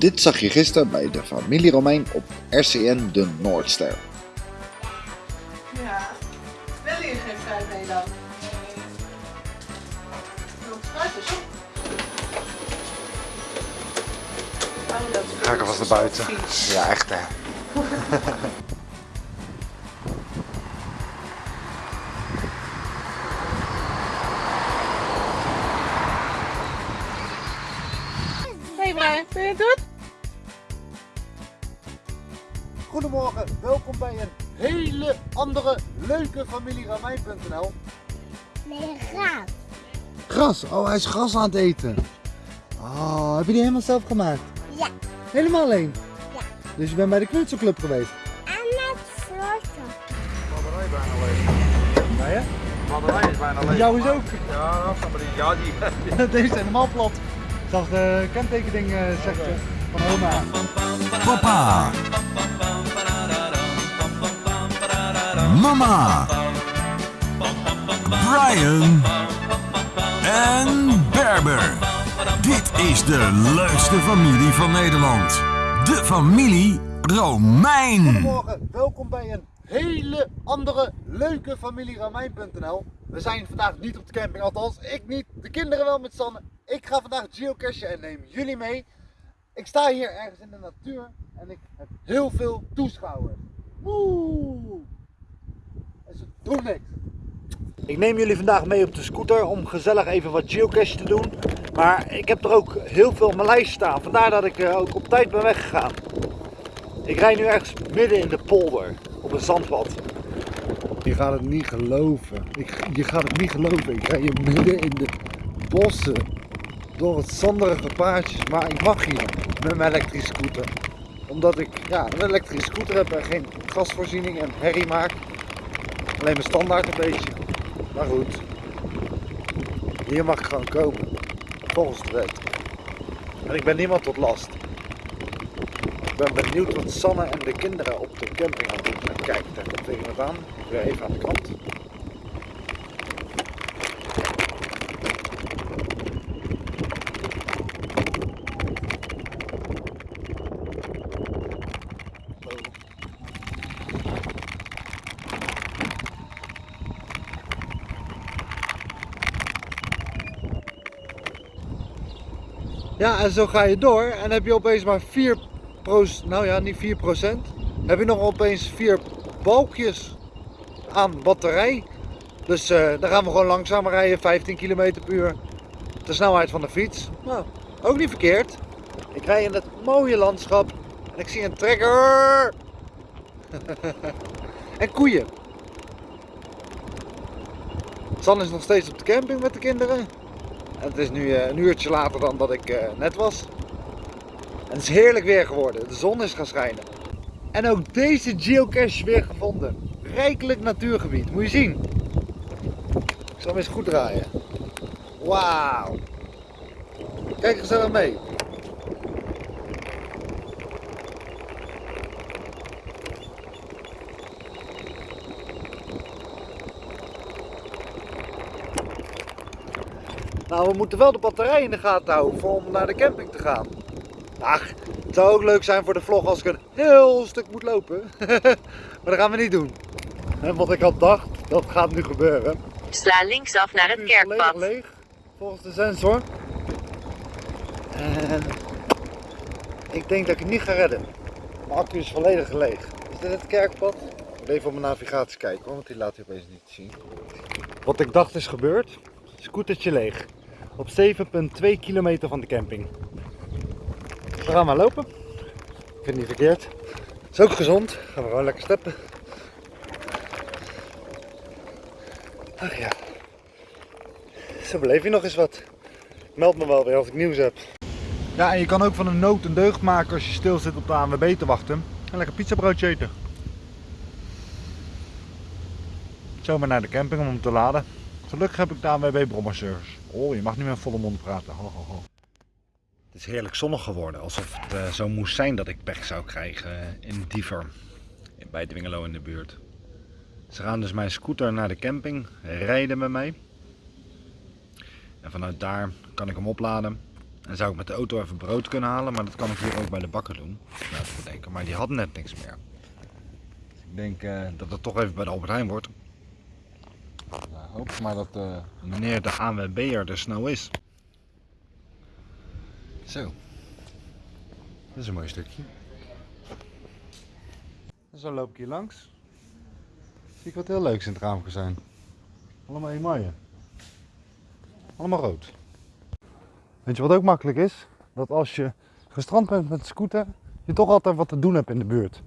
Dit zag je gisteren bij de familie Romein op RCN De Noordster. Ja. Wil je geen fruit mee dan? Ga ik alvast naar buiten. Ja, echt hè. Hey Brian, vind je het goed? Goedemorgen, welkom bij een hele andere leuke familie Ramijn.nl. Nee, graag. Gras, oh hij is gras aan het eten. Oh, heb je die helemaal zelf gemaakt? Ja. Helemaal alleen? Ja. Dus je bent bij de knutselclub geweest? En met vlotten. batterij bijna leeg. Ja, ja? De batterij is bijna leeg. Jou is ook. Ja, maar die, ja, die. Deze is helemaal plat. Ik zag de kentekending uh, zegt eh, van oma. Papa. Mama. Brian. En Berber. Dit is de leukste familie van Nederland. De familie Romein. Goedemorgen, welkom bij een hele andere leuke familie Ramijn.nl. We zijn vandaag niet op de camping, althans ik niet, de kinderen wel met Sanne. Ik ga vandaag geocachen en neem jullie mee. Ik sta hier ergens in de natuur en ik heb heel veel toeschouwers. Woe! Doen niks. Ik neem jullie vandaag mee op de scooter om gezellig even wat geocache te doen. Maar ik heb er ook heel veel op mijn lijst staan, vandaar dat ik eh, ook op tijd ben weggegaan. Ik rijd nu ergens midden in de polder op een zandpad. Je gaat het niet geloven. Ik, je gaat het niet geloven. Ik rij hier midden in de bossen. Door het zanderige paadjes. Maar ik mag hier met mijn elektrische scooter. Omdat ik ja, een elektrische scooter heb en geen gasvoorziening en herrie maak. Alleen mijn standaard een beetje. Maar goed. Hier mag ik gewoon komen. Volgens de wet. En ik ben niemand tot last. Ik ben benieuwd wat Sanne en de kinderen op de camping gaan doen. En kijk, daar komt aan. Weer even aan de kant. Ja, en zo ga je door en heb je opeens maar 4% nou ja, niet 4% Heb je nog opeens 4 balkjes aan batterij. Dus eh dan gaan we gewoon langzamer rijden, 15 km per uur. De snelheid van de fiets. Nou, ook niet verkeerd. Ik rij in het mooie landschap en ik zie een trekker. en koeien. San is nog steeds op de camping met de kinderen. Het is nu eh, een uurtje later dan dat ik eh, net was. En het is heerlijk weer geworden. De zon is gaan schijnen. En ook deze geocache weer gevonden. Rijkelijk natuurgebied. Moet je zien. Ik zal hem eens goed draaien. Wauw. Kijk gezellig mee. Nou, we moeten wel de batterij in de gaten houden voor om naar de camping te gaan. Ach, het zou ook leuk zijn voor de vlog als ik een heel stuk moet lopen. maar dat gaan we niet doen. En wat ik had dacht, dat gaat nu gebeuren. Sla linksaf naar het kerkpad. leeg, volgens de sensor. En ik denk dat ik het niet ga redden. Mijn accu is volledig leeg. Is dit het kerkpad? Ik moet even op mijn navigatie kijken, hoor, want die laat hij opeens niet zien. Wat ik dacht is gebeurd. Scootertje leeg. Op 7,2 kilometer van de camping. We gaan maar lopen. Ik vind het niet verkeerd. Is ook gezond. Gaan we gewoon lekker steppen. Ach ja. Zo beleef je nog eens wat. Meld me wel weer als ik nieuws heb. Ja, en je kan ook van een nood een deugd maken als je stil zit op de ANWB te wachten. En lekker pizzabroodje eten. Zomaar naar de camping om hem te laden. Gelukkig heb ik de ANWB brommerservice. Oh, je mag nu met volle mond praten. Ho, ho, ho. Het is heerlijk zonnig geworden. Alsof het eh, zo moest zijn dat ik pech zou krijgen eh, in Diever. Bij Dwingelo in de buurt. Ze gaan dus mijn scooter naar de camping, rijden met mij. En vanuit daar kan ik hem opladen Dan zou ik met de auto even brood kunnen halen, maar dat kan ik hier ook bij de bakker doen. Maar die had net niks meer. Ik denk eh, dat het toch even bij de Albert Heijn wordt. Nou, hoop maar dat eh, meneer de ANWB'er er snel is. Zo. Dat is een mooi stukje. Zo loop ik hier langs. Zie ik wat heel leuks in het raam zijn. Allemaal emaille. Allemaal rood. Weet je wat ook makkelijk is? Dat als je gestrand bent met de scooter, je toch altijd wat te doen hebt in de buurt.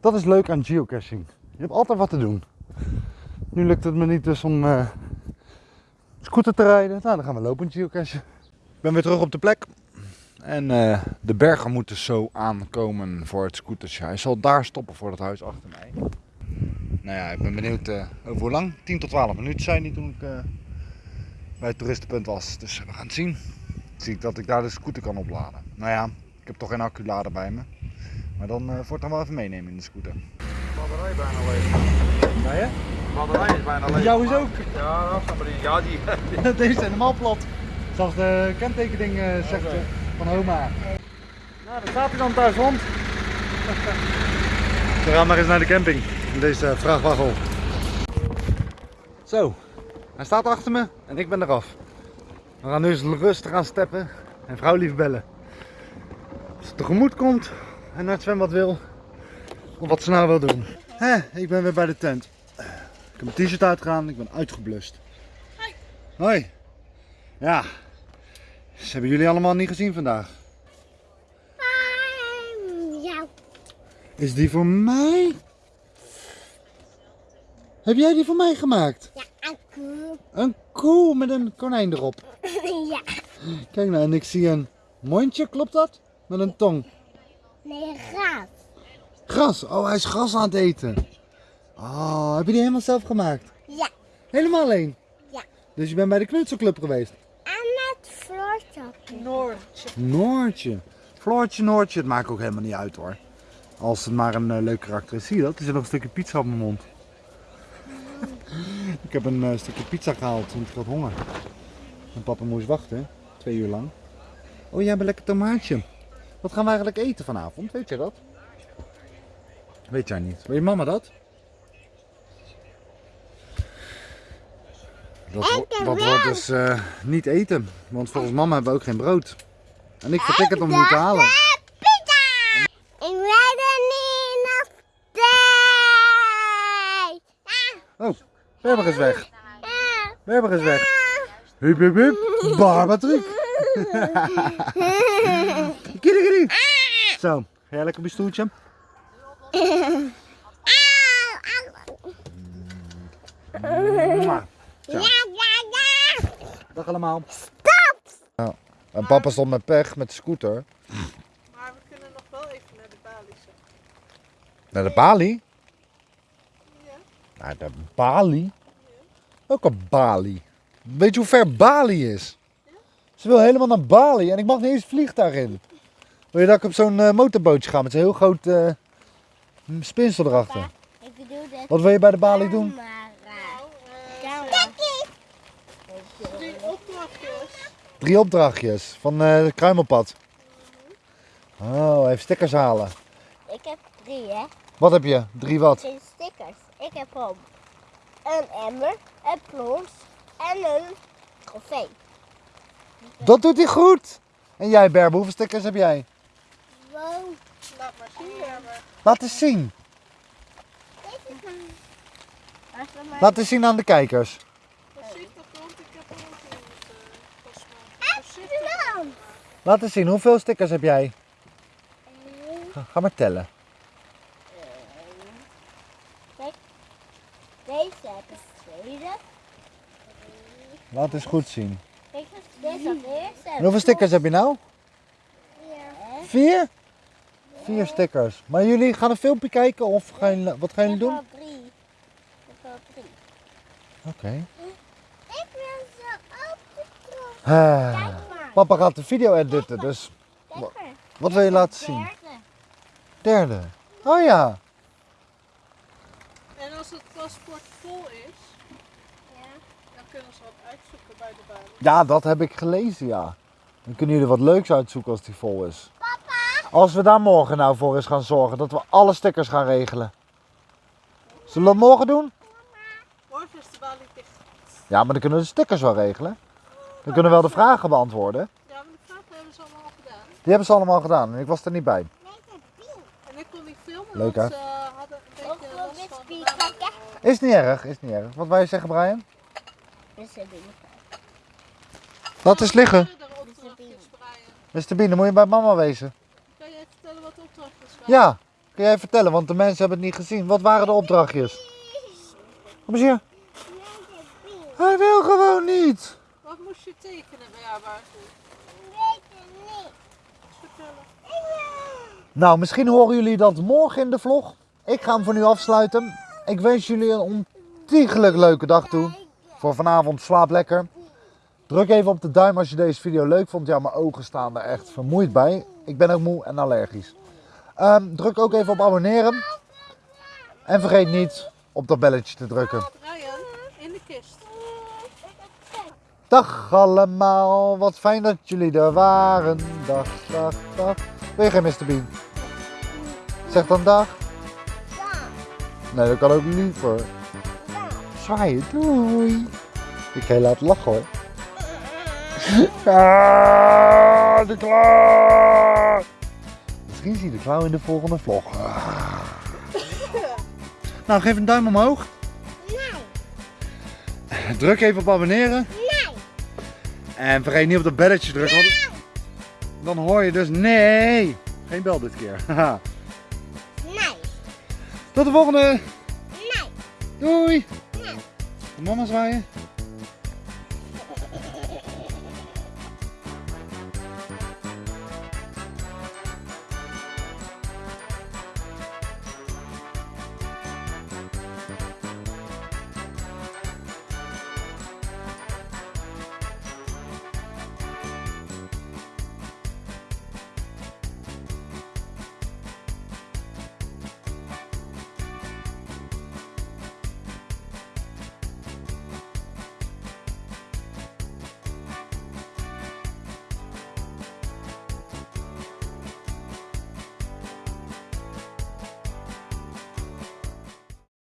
Dat is leuk aan geocaching. Je hebt altijd wat te doen. Nu lukt het me niet dus om eh, scooter te rijden. Nou, dan gaan we lopen geocachen. Ik ben weer terug op de plek. En eh, de bergen moeten zo aankomen voor het scootertje. Hij zal daar stoppen voor het huis achter mij. Nou ja, ik ben benieuwd eh, over hoe lang. 10 tot 12 minuten zei hij toen ik eh, bij het toeristenpunt was. Dus we gaan het zien. Zie ik dat ik daar de scooter kan opladen. Nou ja, ik heb toch geen acculader bij me. Maar dan uh, dan wel even meenemen in de scooter. De batterij bijna leeg. Ja, je? Batterij is bijna leeg. Jou is ook. Ja, dat is maar die. Ja, die. Deze zijn helemaal plat. Zoals de kentekening eh, zegt eh, van Homa. Nou, daar staat hij dan thuis rond. We gaan maar eens naar de camping. In deze vrachtwagen. Zo, hij staat achter me en ik ben eraf. We gaan nu eens rustig gaan steppen en vrouw lief bellen. Als ze tegemoet komt en naar het zwembad wil, of wat ze nou wil doen. Hé, ik ben weer bij de tent. Ik heb mijn t-shirt uitgegaan, ik ben uitgeblust. Hoi. Ja. Ze hebben jullie allemaal niet gezien vandaag. Ja. Is die voor mij? Heb jij die voor mij gemaakt? Ja, aku. Een koe met een konijn erop. Ja. Kijk nou, en ik zie een mondje, klopt dat? Met een tong. Nee, gaaf. Gras. Oh, hij is gras aan het eten. Oh, heb je die helemaal zelf gemaakt? Ja. Helemaal alleen? Ja. Dus je bent bij de knutselclub geweest? En het floortje. Noordje. Noortje. Floortje, Noortje, het maakt ook helemaal niet uit hoor. Als het maar een eh, leuk karakter is. Zie je dat? Er zit nog een stukje pizza op mijn mond. ik heb een eh, stukje pizza gehaald, want ik had honger. En papa moest wachten, twee uur lang. Oh, jij hebt een lekker tomaatje. Wat gaan we eigenlijk eten vanavond? Weet jij dat? Weet jij niet. Weet je mama dat? Dat, dat wordt dus eh, niet eten, want volgens mama hebben we ook geen brood. En ik vertik het om te halen. Pizza! Ik weet er niet nog steeds. Oh, Berber is weg. Ah, Berber is weg. Hup, hup, hup. Barbatruc. Kiri, kiri. Zo, ga jij lekker op je stoeltje? Mwah. Zo, Ja, ja, ja. dag allemaal. Stop! En papa stond met pech met de scooter. Maar we kunnen nog wel even naar de balie zo. Naar de Bali? Ja. Naar de Bali? Ook een Bali. Weet je hoe ver Bali is? Ze wil helemaal naar Bali en ik mag niet eens vliegtuig in. Wil je dat ik op zo'n eh, motorbootje ga met zo'n heel groot eh, spinsel erachter? Ik bedoel dat. Wat wil je bij de Bali doen? Drie opdrachtjes. Drie opdrachtjes van eh het Kruimelpad. Oh, even stickers halen. Ik heb drie, hè? Wat heb je? Drie wat? Geen stickers. Ik heb hem een emmer, een plons en een trofee. Dat doet hij goed. En jij Berber, hoeveel stickers heb jij? Wow. Laat maar zien, Berber. Laat eens zien. Laat eens zien aan de kijkers. Voorzichtig, want ik heb er ook in het uh, Voorzichtig. doen. Laat eens zien, hoeveel stickers heb jij? Ga, ga maar tellen. Deze heb ik tweede. Laat eens goed zien. Kijk, deze heb ik eerste. En hoeveel stickers heb je nou? Vier? Vier stickers. Maar jullie gaan een filmpje kijken of gaan jullie, wat gaan Ik jullie doen? al drie. Ik al drie. Oké. Ik wil Kijk maar. Papa gaat de video editen, dus wat wil je laten zien? Derde. Derde. Oh ja. En als het paspoort vol is, Ja. dan kunnen ze wat uitzoeken bij de balie. Ja, dat heb ik gelezen, ja. Dan kunnen jullie wat leuks uitzoeken als die vol is. Als we daar morgen nou voor eens gaan zorgen dat we alle stickers gaan regelen. Zullen we dat morgen doen? Morgen is de balie dicht. Ja, maar dan kunnen we de stickers wel regelen. Dan kunnen we wel de vragen beantwoorden. Ja, maar de vragen hebben ze allemaal al gedaan. Die hebben ze allemaal gedaan en ik was er niet bij. En ik kon niet filmen, Leuk, want hè? ze hadden een beetje last van de naam. Is niet erg, is niet erg. Wat wou je zeggen, Brian? Laat eens liggen. Opdrachtjes, Brian? Mr. Bean, dan moet je bij mama wezen. Kan jij vertellen wat de opdrachtjes waren? Ja, kun jij vertellen, want de mensen hebben het niet gezien. Wat waren de opdrachtjes? Kom eens hier. Hij wil gewoon niet. Moest je tekenen, Berber? Vertellen. Nou, misschien horen jullie dat morgen in de vlog. Ik ga hem voor nu afsluiten. Ik wens jullie een ontiegelijk leuke dag toe. Voor vanavond slaap lekker. Druk even op de duim als je deze video leuk vond. Ja, mijn ogen staan er echt vermoeid bij. Ik ben ook moe en allergisch. Ehm, druk ook even op abonneren. En vergeet niet op dat belletje te drukken. Brian, in de kist. Dag allemaal, wat fijn dat jullie er waren. Dag, dag, dag. Wil je geen Mr. Bean? Zeg dan dag. Nee, dat kan ook liever. Zwaaien, doei. Ik ga je laten lachen hoor. Ah, de klauw. Misschien zie je de klauw in de volgende vlog. Nou, geef een duim omhoog. Druk even op abonneren. En vergeet niet op dat belletje te drukken. want Dan hoor je dus nee. Geen bel dit keer. Nee, Tot de volgende. nee. Doei. Mama zwaaien.